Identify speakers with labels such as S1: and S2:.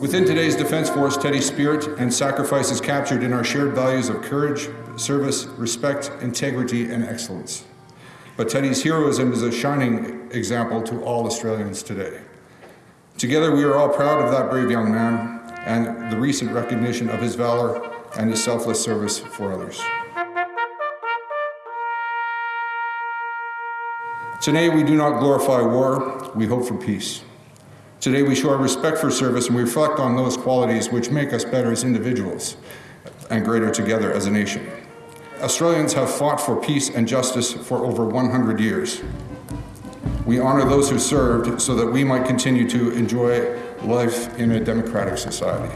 S1: Within today's Defence Force, Teddy's spirit and sacrifice is captured in our shared values of courage, service, respect, integrity, and excellence. But Teddy's heroism is a shining example to all Australians today. Together, we are all proud of that brave young man and the recent recognition of his valor and his selfless service for others. Today, we do not glorify war, we hope for peace. Today, we show our respect for service and we reflect on those qualities which make us better as individuals and greater together as a nation. Australians have fought for peace and justice for over 100 years. We honor those who served so that we might continue to enjoy life in a democratic society.